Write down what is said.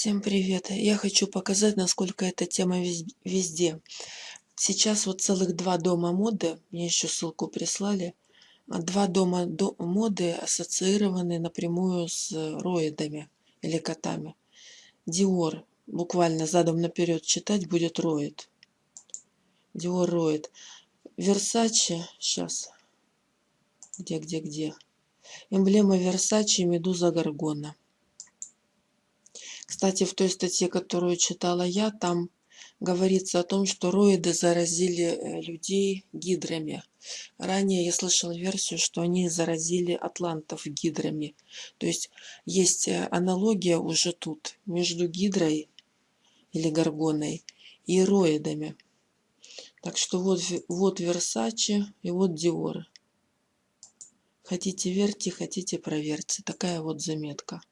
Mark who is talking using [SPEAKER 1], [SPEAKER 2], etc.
[SPEAKER 1] Всем привет! Я хочу показать, насколько эта тема везде. Сейчас вот целых два дома моды, мне еще ссылку прислали, два дома моды ассоциированы напрямую с роидами или котами. Dior, буквально задом наперед читать будет роид. Dior роид. Versace, сейчас, где, где, где. Эмблема Versace, Медуза Гаргона. Кстати, в той статье, которую читала я, там говорится о том, что роиды заразили э, людей гидрами. Ранее я слышал версию, что они заразили атлантов гидрами. То есть есть э, аналогия уже тут между гидрой или горгоной и роидами. Так что вот, вот Версачи и вот Диор. Хотите верьте, хотите проверьте. Такая вот заметка.